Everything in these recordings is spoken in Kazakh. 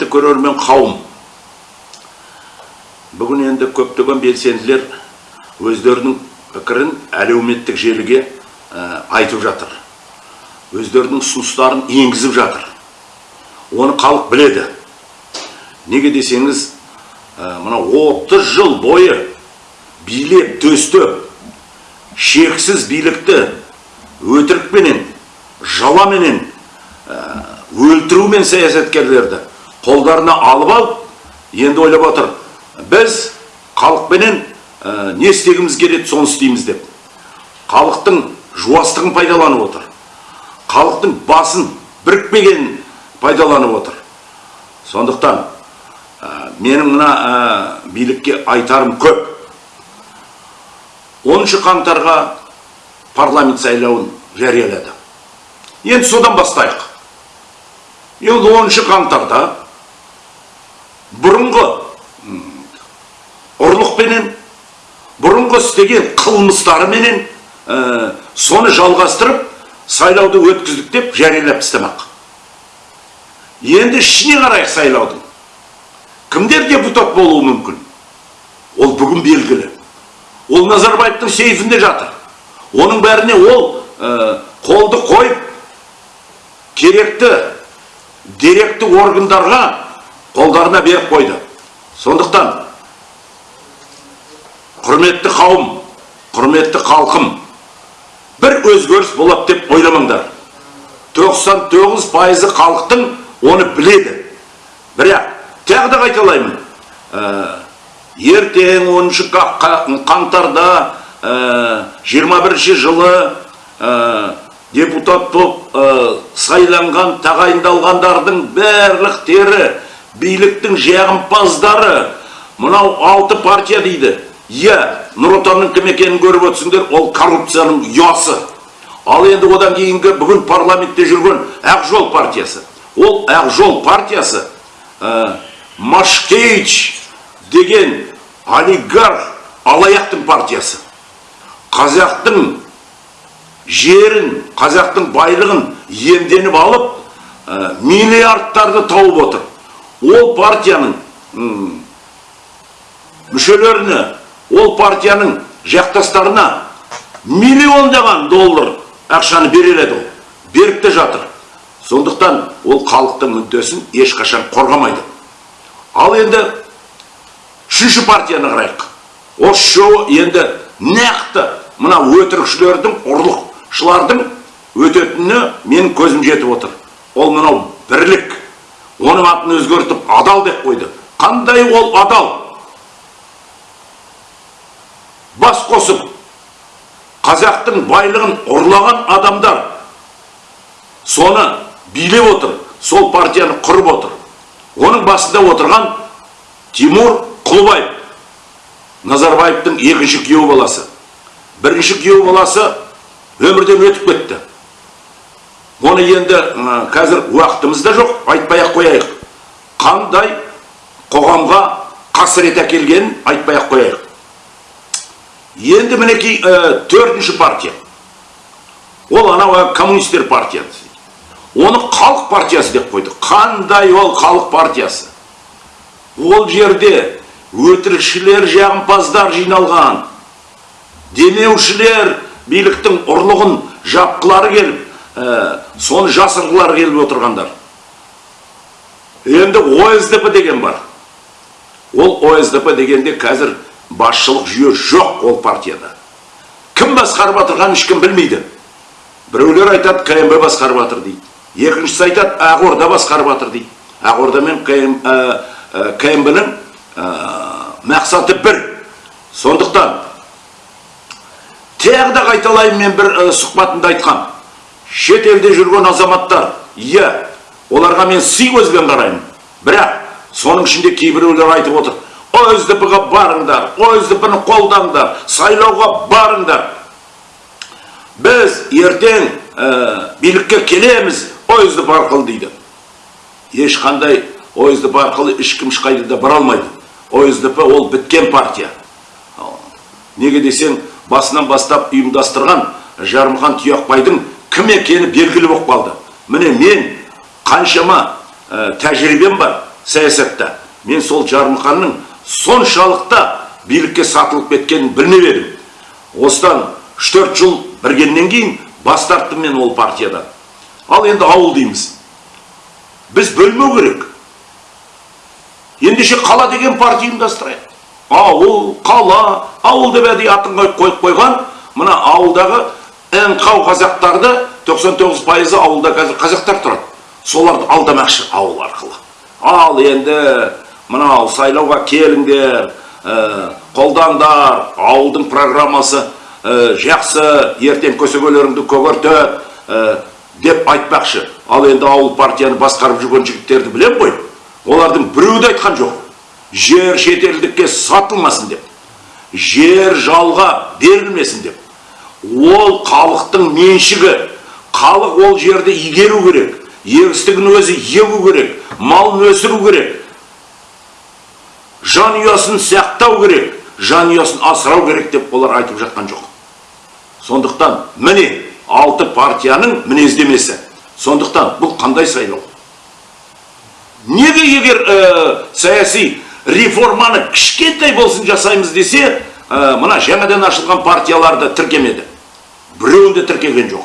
құрметті көрермен қауым бүгін енді көптеген белсенділер өздерінің пікірін әлеуметтік желіге ә, айтып жатыр. Өздерінің ұсыныстарын енгізіп жатыр. Оны халық біледі. Неге десеңіз ә, мына 30 жыл бойы билеп төстеп шексіз билікті өтірікпенен жаламенен ә, өлтірумен саясаткерлерді қолдарына алып алып енді ойлап отыр біз халықпенен ә, не істегіміз келеді соны істейміз деп. Халықтың жуастығын пайдаланып отыр. Халықтың басын бірікпегенін пайдаланып отыр. Сондықтан ә, менің мына ә, билікке айтарым көп. 10 қаңтарға парламент сайлауын жариялады. Енді содан бастайық. Енді 10 қаңтарда бұрынғы ұрлықпенен бұрынғы істеген қылмыстарыменен ә, соны жалғастырып сайлауды өткіздік деп жариялап тастамақ. Енді ішіне қарайық сайлаудың. Кімдер депутат болуы мүмкін? Ол бүгін белгілі. Ол назарбаевтың сейфінде жатыр. Оның бәріне ол ә, қолды қойып керекті деректі органдарға қолдарына беріп қойды. Сондықтан құрметті қауым құрметті халқым бір өзгеріс болады деп ойламаңдар. 99 пайызы халықтың оны біледі. Бірақ тағы да қайталаймын. Ә, ертең 10 қаңтарда ә, 21 жылы ә, депутат болып ә, сайланған тағайындалғандардың барлықтері биліктің жағымпаздары. Мынау алты партия дейді. Иә нұр отанның кім екенін көріп отырсыңдар ол коррупцияның ұясы. Ал енді одан кейінгі бүгін парламентте жүрген ақ жол партиясы. Ол ақ жол партиясы ә, машкевич деген олигарх алаяқтың партиясы. Қазақтың жерін қазақтың байлығын иемденіп алып ә, миллиардтарды тауып отыр. Ол партияның мүшелеріне ол партияның жақтастарына миллиондаған доллар ақшаны береледі ол беріп те жатыр. Сондықтан ол халықтың мүддесін ешқашан қорғамайды. Ал енді үшінші партияны қарайық. Осы үшеуі енді нақты мына өтірікшілердің ұрлықшылардың өтетініне менің көзім жетіп отыр. Ол мынау бірлік. Оның атын өзгертіп адал деп қойды. Қандай ол адал? Бас қосып қазақтың байлығын ұрлаған адамдар соны билеп отыр сол партияны құрып отыр. Оның басында отырған тимур құлыбаев назарбаевтың екінші күйеу баласы. Бірінші күйеу баласы өмірден өтіп кетті. Оны енді қазір уақытымыз да жоқ айтпай ақ қояйық. Қандай қоғамға қасірет әкелгенін айтпай ақ қояйық. Енді мінекей ә, төртінші партия. Ол анау ә, коммунистер партиясы. Оны халық партиясы деп қойды қандай ол халық партиясы? Ол жерде өтірікшілер жағымпаздар жиналған. Демеушілер биліктің ұрлығын жапқылары келіп ә, соны жасырғылары келіп отырғандар. Енді осдп деген бар. Ол осдп дегенде қазір басшылық жүйе жоқ ол партияда. Кім басқарып отырғанын ешкім білмейді. Біреулер айтады кмб басқарып жатыр дейді. Екіншісі айтады ақорда басқарып жатыр дейді. Ақорда мен кмб ның мақсаты бір. Сондықтан тағы да қайталаймын мен бір ә, сұхбатымда айтқам. Шет елде жүрген азаматтар иә оларға мен сый көзбен қараймын. Бірақ соның ішінде кейбіреулер айтып отыр осдп ға барыңдар осдп ны қолдаңдар сайлауға барыңдар біз ертең ә, билікке келеміз осдп арқылы дейді. Ешқандай осдп арқылы ешкім ешқайда да бара алмайды. Осдп ол біткен партия. Неге десең басынан бастап ұйымдастырған жарымхан тұяқбайдың кім екені белгілі болып қалды. Міне мен қаншама ә, тәжірибем бар саясатта. Мен сол жармұханның соншалықты билікке сатылып кеткенін білмеп едім. Осыдан үш төрт жыл біргеннен кейін бас тарттым мен ол партиядан. Ал енді ауыл дейміз. Біз бөлмеу керек. Ендеше қала деген партия ұйымдастырайық. Ауыл қала ауыл деп әдейі атын қойып қойған мына ауылдағы аңқау қазақтарды 99 пайызы ауылда қазір қазақтар тұрады. Соларды алдамақшы ауыл арқылы. Ал енді мынау сайлауға келіңдер ә, қолдаңдар ауылдың программасы ә, жақсы ертең көсегелеріңді көгертеді ә, деп айтпақшы. Ал енді ауыл партияны басқарып жүрген жігіттерді білем ғой. Олардың біреуі де айтқан жоқ. Жер шетелдікке сатылмасын деп жер жалға берілмесін деп. Ол халықтың меншігі. Халық ол жерді игеру керек. Егістігін өзі егу керек. Малын өсіру керек. Жанұясын сақтау керек. Жанұясын асырау керек деп олар айтып жатқан жоқ. Сондықтан міне алты партияның мінездемесі. Сондықтан бұл қандай сайлау? Неге егер ә, саяси реформаны кішкентай болсын жасаймыз десе ә, мына жаңадан ашылған партияларды тіркемеді. Біреуін де тіркеген жоқ.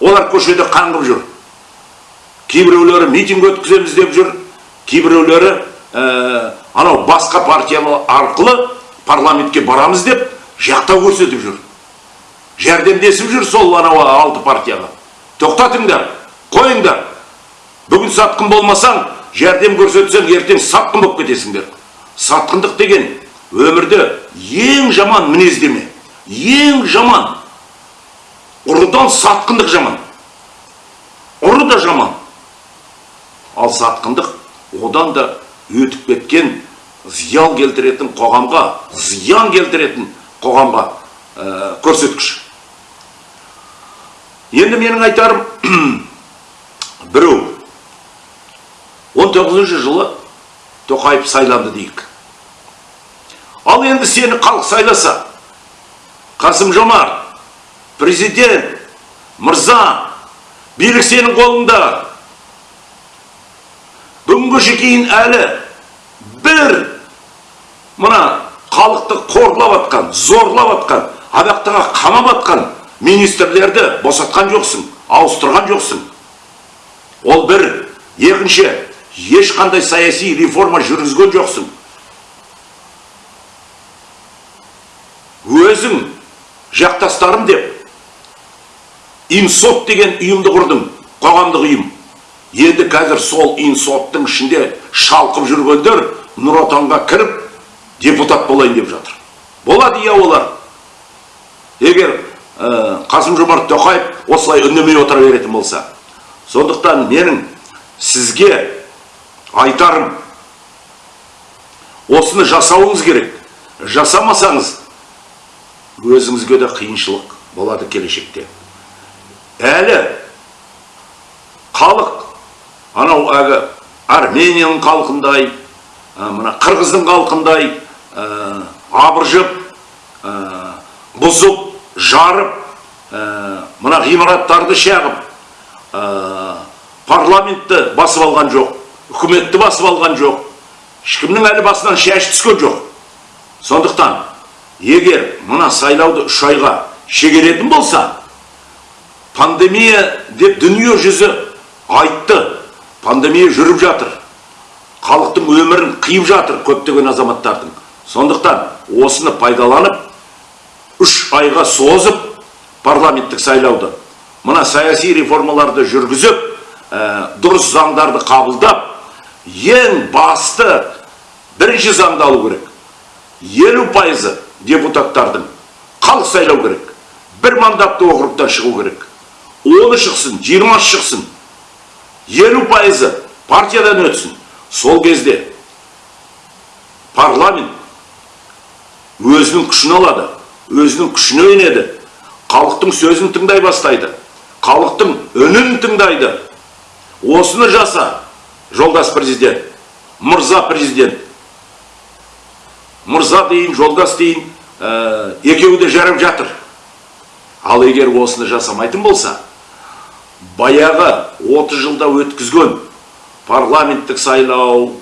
Олар көшеде қаңғып жүр. Кейбіреулері митинг өткіземіз деп жүр. Кейбіреулері ә, анау басқа партия арқылы парламентке барамыз деп жақтау көрсетіп жүр. Жәрдемдесіп жүр сол анау алты партияға. Тоқтатыңдар қойыңдар. Бүгін сатқын болмасаң жәрдем көрсетсең ертең сатқын болып кетесіңдер. Сатқындық деген өмірде ең жаман мінездеме ең жаман ұрыдан сатқындық жаман. Ұры да жаман. Ал сатқындық одан да өтіп кеткен зиян келтіретін қоғамға зиян келтіретін қоғамға ә, көрсеткіш. Енді менің айтарым біреу. 19 жылы тоқаев сайланды дейік. Ал енді сені халық сайласа қасым жомарт президент мырза билік сенің қолыңда. Бүгінгі кейін әлі бір мына халықты қорлап атқан зорлап атқан абақтыға қамап атқан министрлерді босатқан жоқсың ауыстырған жоқсың. Ол бір екінші ешқандай саяси реформа жүргізген жоқсың. Өзің жақтастарым деп инсот деген ұйымды құрдың қоғамдық ұйым. Енді қазір сол инсоттың ішінде шалқып жүргендер нұр отанға кіріп депутат болайын деп жатыр. Болады иә олар. Егер ә, қасым жомарт тоқаев осылай үндемей отыра беретін болса сондықтан менің сізге айтарым осыны жасауыңыз керек. Жасамасаңыз өзіңізге де қиыншылық болады келешекте. Әлі халық анау әлгі арменияның халқындай мына қырғыздың халқындай абыржып бұзып жарып мына ғимараттарды шағып парламентті басып алған жоқ үкіметті басып алған жоқ ешкімнің әлі басынан шаш түскен жоқ. Сондықтан егер мына сайлауды үш айға шегеретін болса пандемия деп дүние жүзі айтты. Пандемия жүріп жатыр. Халықтың өмірін қиып жатыр көптеген азаматтардың. Сондықтан осыны пайдаланып үш айға созып парламенттік сайлауды мына саяси реформаларды жүргізіп ә, дұрыс заңдарды қабылдап ең басты бірінші заңды алу керек. Елу пайызы депутаттардың халық сайлау керек бір мандатты округтан шығу керек. Оны шықсын жиырмасы шықсын. Елу пайызы партиядан өтсін. Сол кезде парламент өзінің күшін алады өзінің күшіне енеді. Халықтың сөзін тыңдай бастайды халықтың үнін тыңдайды. Осыны жаса жолдас президент мырза президент мырза дейін жолдас дейін ә, екеуі де жарап жатыр. Ал егер осыны жасамайтын болса баяғы 30 жылда өткізген парламенттік сайлау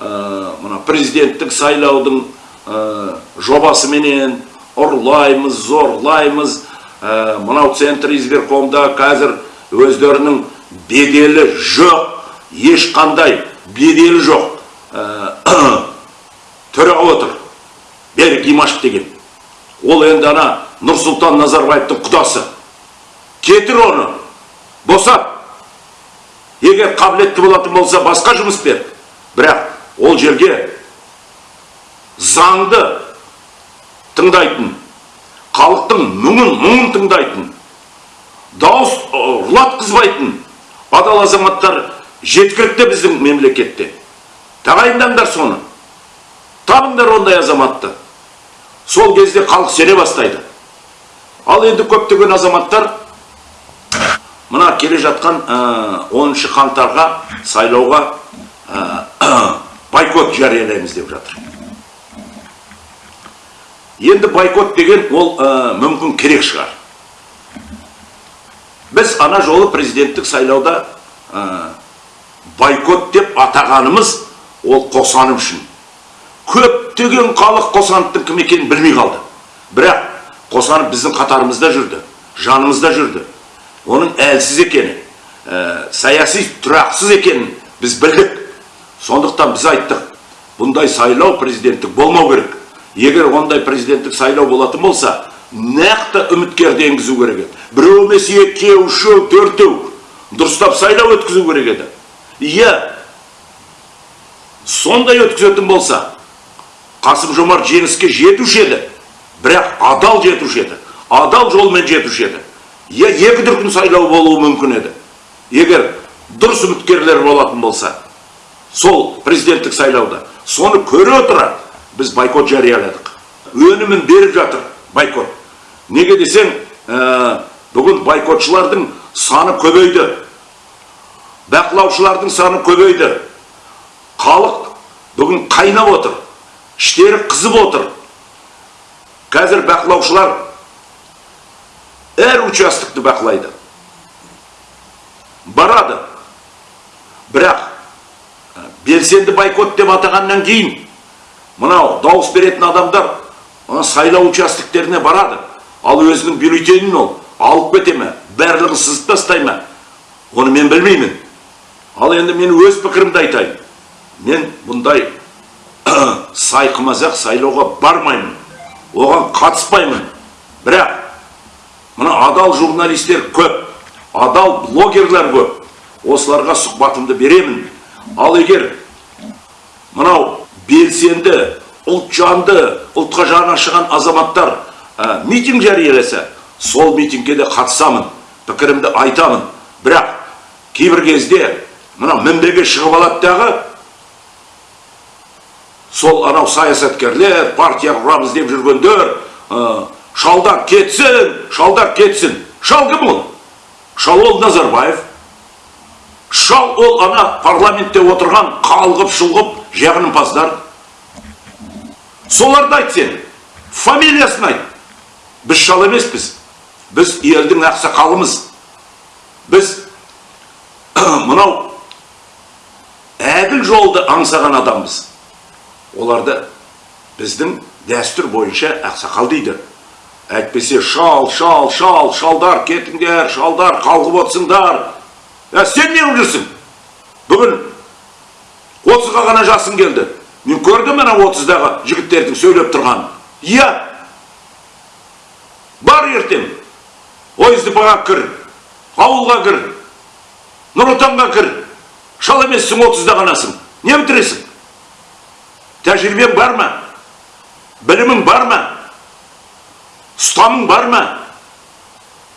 мына президенттік сайлаудың ә, жобасыменен ұрлаймыз зорлаймыз ә, мынау центр избиркомда қазір өздерінің беделі жоқ ешқандай беделі жоқ. Ә, төраға отыр. Берік имашев деген. Ол енді ана нұрсұлтан назарбаевтың құдасы. Кетір оны. Босат егер қабілетті болатын болса басқа жұмыс бер. Бірақ ол жерге заңды тыңдайтын халықтың мұңын мұңын тыңдайтын дауыс ұрлатқызбайтын адал азаматтар жеткілікті біздің мемлекетте. Тағайындаңдар соны. Табыңдар ондай азаматты. Сол кезде халық сене бастайды. Ал енді көптеген азаматтар мына келе жатқан ә, 10 қаңтарға сайлауға ә, бойкот жариялаймыз деп жатыр. Енді бойкот деген ол ә, мүмкін керек шығар. Біз ана жолы президенттік сайлауда бойкот деп атағанымыз ол қосаным үшін. Көптеген халық қосановтың кім екенін білмей қалды. Бірақ қосанов біздің қатарымызда жүрді жанымызда жүрді. Оның әлсіз екені ә, саяси тұрақсыз екенін біз білдік. Сондықтан біз айттық бұндай сайлау президенттік болмау керек. Егер ондай президенттік сайлау болатын болса нақты үміткерді енгізу керек еді. Біреу емес екеу үшеу төртеу дұрыстап сайлау өткізу керек еді иә сондай өткізетін болса қасым жомарт жеңіске жетуші еді. Бірақ адал жетуші еді. Адал жолмен жетуші еді. Иә екі дүркін сайлау болуы мүмкін еді. Егер дұрыс үміткерлер болатын болса сол президенттік сайлауда соны көре отыра біз бойкот жарияладық. Өнімін беріп жатыр бойкот. Неге десең ә, бүгін бойкотшылардың саны көбейді. Бақылаушылардың саны көбейді. Халық бүгін қайнап отыр. Іштері қызып отыр. Қазір бақылаушылар әр участокты бақылайды. Барады. Бірақ белсенді бойкот деп атағаннан кейін мынау дауыс беретін адамдар сайлау участоктеріне барады. Ал өзінің бюллетенін ол алып кете ме барлығын сызып тастай ма оны мен білмеймін. Ал енді мен өз пікірімді айтайын. Мен бұндай сайқымазақ сайлауға бармаймын. Оған қатыспаймын. Бірақ мына адал журналистер көп адал блогерлер көп. Осыларға сұхбатымды беремін. Ал егер мынау белсенді ұлтжанды ұлтқа жаны ашыған азаматтар ә, митинг жарияласа сол митингке де қатысамын пікірімді айтамын. Бірақ кейбір кезде мына мінбеге шығып алады дағы сол анау саясаткерлер партия құрамыз деп жүргендер шалдар кетсін шалдар кетсін. Шал кім ол? Шал ол назарбаев. Шал ол ана парламентте отырған қалғып шұлғып жағынымпаздар соларды айт сен фамилиясын айт. Біз шал емеспіз. Біз елдің ақсақалымыз. Біз мынау әділ жолды аңсаған адамбыз. Оларды біздің дәстүр бойынша ақсақал дейді. Әйтпесе шал шал шал шалдар кетіңдер шалдар қалғып отырсыңдар. Ә, сен не жүрсің? Бүгін отызға ғана жасың келді. Мен көрдім ана отыздағы жігіттердің сөйлеп тұрғанын. Иә. Бар ертең. Ойыздыпаға кір ауылға кір нұр отанға кір. Шал емессің отызда ғанасың. Не бітіресің? Тәжірибең бар ма білімің бар ма ұстаның бар ма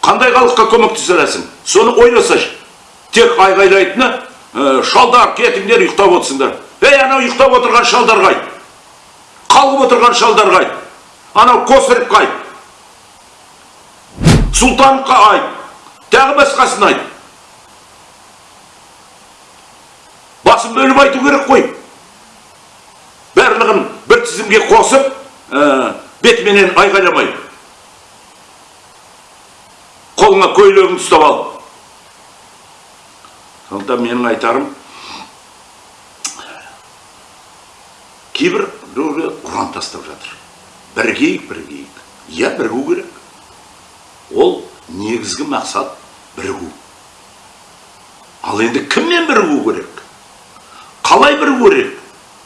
қандай халыққа көмектесе аласың соны ойласашы. Тек айғайлайтыны шалдар кетіңдер ұйықтап отырсыңдар. Ей анау ұйықтап отырған шалдар қайт қалғып отырған шалдар қайт анау косарев қайт сұлтановқа айт тағы басқасын айт. Басын бөліп айту керек қой. Тізімге қосып ә, бетіменен айғайламай қолыңа көйлегіңді ұстап ал сондықтан менің айтарым кейбір біреулер ұран тастап жатыр бірігейік бірігейік иә бірігу керек ол негізгі мақсат бірігу ал енді кіммен бірігу керек қалай бірігу керек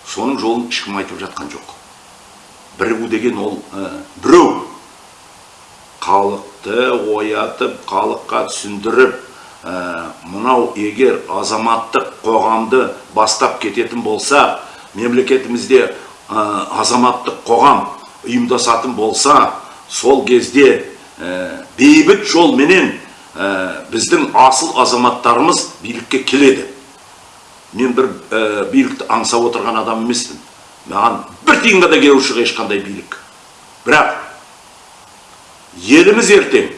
соның жолын ешкім айтып жатқан жоқ бірігу деген ол ә, біреу. Халықты оятып халыққа түсіндіріп ә, мынау егер азаматтық қоғамды бастап кететін болса мемлекетімізде ә, азаматтық қоғам ұйымдасатын болса сол кезде бейбіт жолменен біздің асыл азаматтарымыз билікке келеді. Мен бір билікті аңсап отырған адам емеспін. Маған тиынға да ешқандай билік бірақ еліміз ертең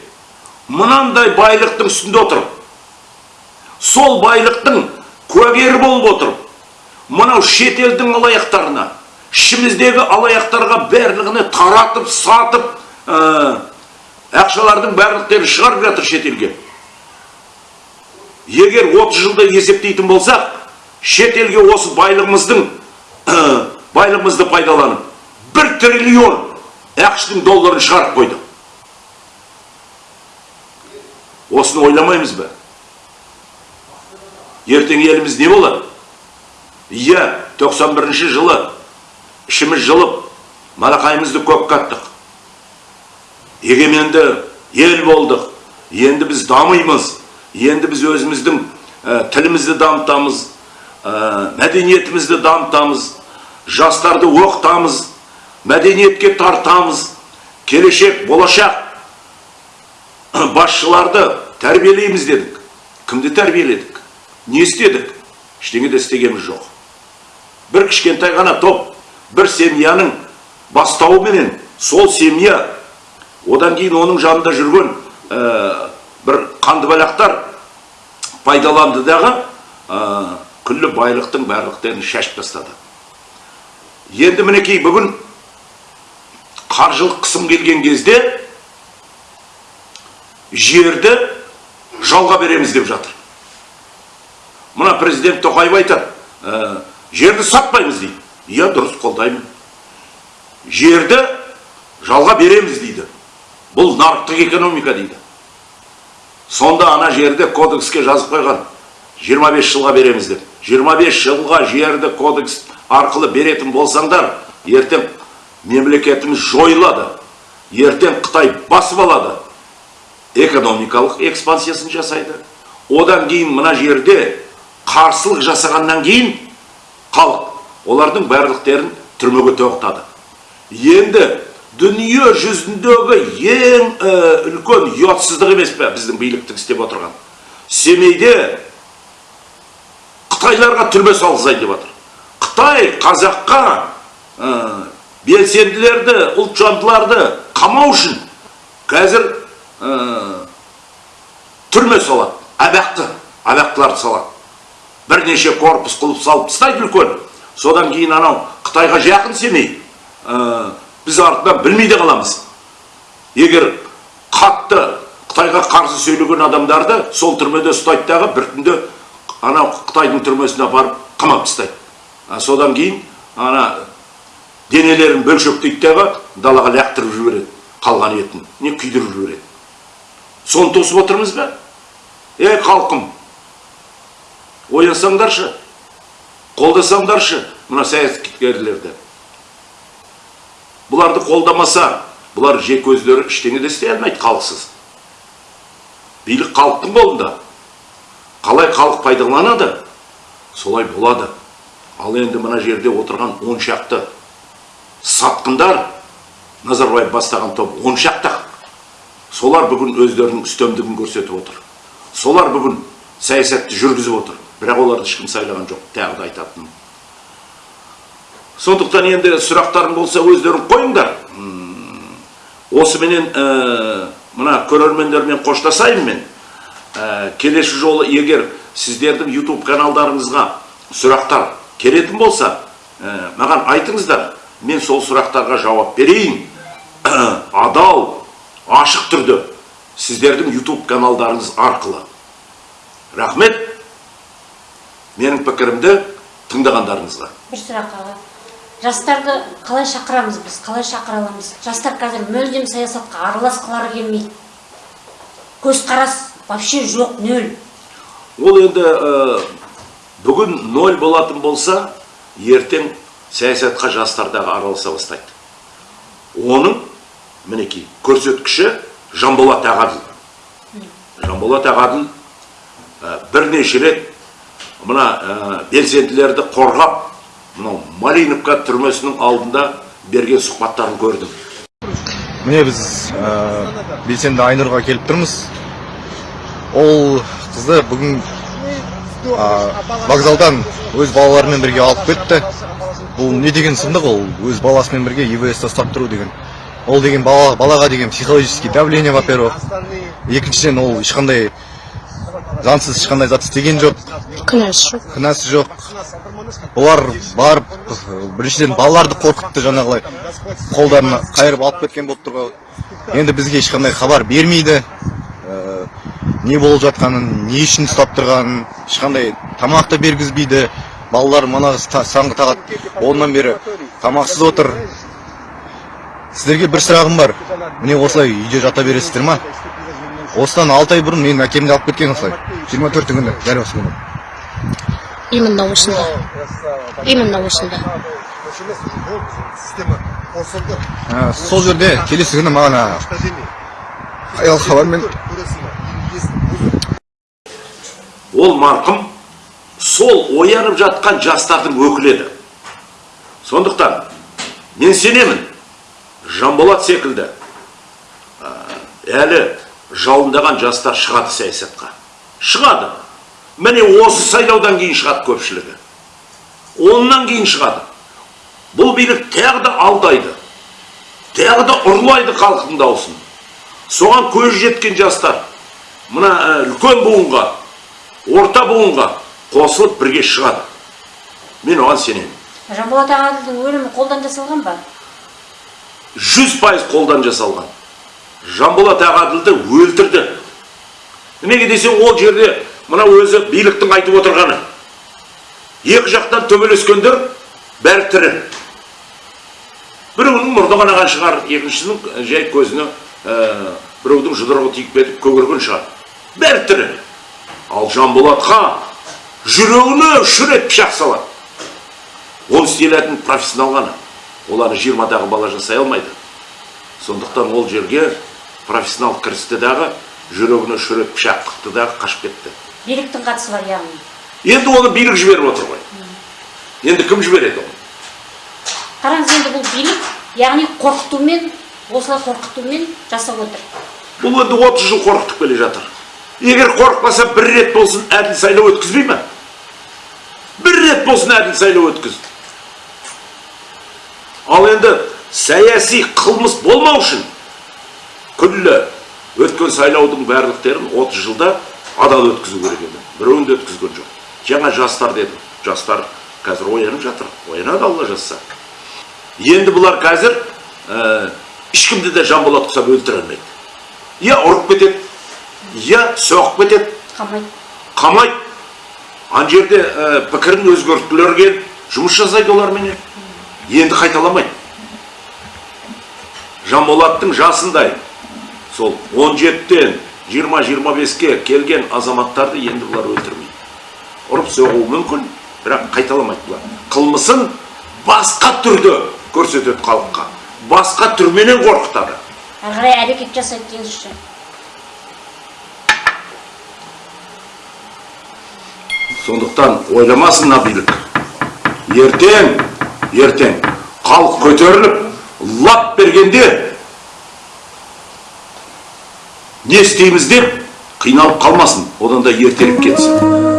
мынандай байлықтың үстінде отыр сол байлықтың куәгері болып отыр мынау шетелдің алаяқтарына ішіміздегі алаяқтарға барлығына таратып сатып ә, ақшалардың барлықтарын шығарып жатыр шетелге егер 30 жылда есептейтін болсақ шетелге осы байлығымыздың байлығымызды пайдаланып бір триллион ақштың долларын шығарып қойды осыны ойламаймыз ба? Ертең еліміз не болады? Иә 91 жылы ішіміз жылып малақайымызды көк қаттық. Егеменді ел болдық енді біз дамимыз енді біз өзіміздің ә, тілімізді дамытамыз ә, мәдениетімізді дамытамыз жастарды оқытамыз мәдениетке тартамыз келешек болашақ. Басшыларды тәрбиелейміз дедік. Кімді тәрбиеледік? Не істедік? Ештеңе де істегеніміз жоқ. Бір кішкентай ғана топ бір семьяның бастауыменен сол семья одан кейін оның жанында жүрген ә, бір қандыбалақтар пайдаланды дағы ә, күллі байлықтың барлықтарын шашып тастады. Енді мінекей бүгін қаржылық қысым келген кезде жерді жалға береміз деп жатыр. Мына президент тоқаев айтады ә, жерді сатпаймыз дейді иә дұрыс қолдаймын жерді жалға береміз дейді бұл нарықтық экономика дейді. Сонда ана жерді кодекске жазып қойған 25 жылға береміз деп. 25 жылға жерді кодекс арқылы беретін болсаңдар ертең мемлекетіміз жойылады ертең қытай басып алады. Экономикалық экспансиясын жасайды. Одан кейін мына жерде қарсылық жасағаннан кейін халық олардың барлықтерін түрмеге тоқтады. Енді дүние жүзіндегі ең ә, үлкен ұятсыздық емес пе біздің биліктің істеп отырған? Семейде қытайларға түрме салғызайын деп жатыр қытай қазаққа ә, белсенділерді ұлтжандыларды қамау үшін қазір ә, түрме салады абақты абақтыларды салады. Бірнеше корпус қылып салып тастайды үлкен. Содан кейін анау қытайға жақын семей ә, біз артынан білмей де қаламыз. Егер қатты қытайға қарсы сөйлеген адамдарды сол түрмеде ұстайды дағы бір түнде анау қытайдың түрмесіне апарып қамап тастайды. Содан кейін ана денелерін бөлшектейді дағы далаға лақтырып жібереді қалған етін не күйдіріп жібереді. Соны тосып отырмыз ба? Ей халқым оянсаңдаршы қолдасаңдаршы мына саясаткерлерді. Бұларды қолдамаса бұлар жек өздері ештеңе де істей алмайды халықсыз. Билік халықтың қолында. Қалай халық пайдаланады солай болады. Ал енді мына жерде отырған он шақты сатқындар назарбаев бастаған топ он шақты. Солар бүгін өздерінің үстемдігін көрсетіп отыр. Солар бүгін саясатты жүргізіп отыр. Бірақ оларды ешкім сайлаған жоқ тағы да айтатыным. Сондықтан енді сұрақтарың болса өздерің қойыңдар. Осыменен ә, мына көрермендермен қоштасайын мен. Ә, келесі жолы егер сіздердің YouTube каналдарыңызға сұрақтар келетін болса ә, маған айтыңыздар мен сол сұрақтарға жауап берейін. Адал ашық түрде сіздердің YouTube каналдарыңыз арқылы. Рахмет. Менің пікірімді тыңдағандарыңызға. Бір сұрақ аға. Жастарды қалай шақырамыз біз? Қалай шақыра аламыз? Жастар қазір мүлдем саясатқа араласқылары келмейді. Көзқарас вообще жоқ нөл. Ол енді ә, бүгін ноль болатын болса ертең саясатқа жастардағы араласа бастайды. Оның мінекей көрсеткіші жанболат ағаділ. Жанболат ағаділ ә, бірнеше рет мына белсенділерді қорғап мынау малиновка түрмесінің алдында берген сұхбаттарын көрдім. Міне біз белсенді айнұрға келіп тұрмыз. Ол қызды бүгін вокзалдан өз балаларымен бірге алып кетті. Бұл не деген сұмдық ол? Өз баласымен бірге ивс ұстап тұру деген. Ол деген бала, балаға деген психологический давление во первых екіншіден ол ешқандай заңсыз ешқандай зат істеген жоқ. Күнәсі жоқ. Кінәсі жоқ. Олар барып біріншіден балаларды қорқытты жаңағылай. Қолдарына қайырып алып кеткен болып тұр ғой. Енді бізге ешқандай хабар бермейді. Не болып жатқанын не үшін ұстап тұрғанын ешқандай тамақ та бергізбейді. Балалар мана та- саңғы тағады онdan бері тамақсыз отыр. Сіздерге бір сұрағым бар. Міне осылай үйде жата бересіздер ма? Осыдан алты ай бұрын менің әкемді алып кеткен осылай. Жиырма төрті күні дәл осы күні. Именно осында. Именно осында. Сол жерде келесі күні маған аял хабармен ол марқұм сол оянып жатқан жастардың өкілі еді. Сондықтан мен сенемін жанболат секілді әлі жалындаған жастар шығады саясатқа. Шығады. Міне осы сайлаудан кейін шығады көпшілігі. Онан кейін шығады. Бұл билік тағы да алдайды тағы да ұрлайды халықтың дауысын. Соған көзі жеткен жастар мына үлкен буынға орта буынға қосылып бірге шығады мен оған сенемін жанболат ағаділдің өлімі қолдан жасалған ба жүз пайыз қолдан жасалған жанболат ағаділді өлтірді неге десең ол жерде мына өзі биліктің айтып отырғаны екі жақтан төбелескендер бәрі тірі біреуінің мұрны қанаған шығар екіншісінің жай көзіне ә, біреудің жұдырығы тиіп кетіп көгерген шығар бәрі тірі ал жанболатқа жүрегіне үш рет пышақ салады. Оны істей алатын профессионал ғана. Ол ана жиырмадағы бала жасай алмайды. Сондықтан ол жерге профессионал кірісті дағы жүрегіне үш рет пышақ тықты дағы қашып кетті. Биліктің қатысы бар яғни? Енді оны билік жіберіп отыр ғой. Енді кім жібереді оны? Қараңыз енді бұл билік яғни қорқытумен осылай қорқытумен жасап отыр. Бұл енді отыз жыл қорқытып келе жатыр. Егер қорықпаса бір рет болсын әділ сайлау өткізбей ма? Бір рет болсын әділ сайлау өткіз. Ал енді саяси қылмыс болмау үшін күллі өткен сайлаудың барлықтерін 30 жылда адал өткізу керек еді. Біреуін де өткізген жоқ. Жаңа жастар дедім жастар қазір оянып жатыр. Оянады алла жазса. Енді бұлар қазір ә, ешкімді де жанболат ұқсап өлтіре алмайды. Я ұрып кетеді. Я соғып кетеді қамайды қамайды ана жерде ә, пікірін келіп жұмыс жасайды оларменен енді қайталамайды жанболаттың жасындай сол 17-тен 20-25-ке келген азаматтарды енді бұлар өлтірмейді ұрып соғуы мүмкін бірақ қайталамайды бұлар қылмысын басқа түрде көрсетеді халыққа басқа түрменен қорқытады әрі қарай әрекет жасайды деңізші сондықтан ойламасын билік ертең ертең халық көтеріліп лап бергенде не істейміз деп қиналып қалмасын. Одан да ертерек кетсін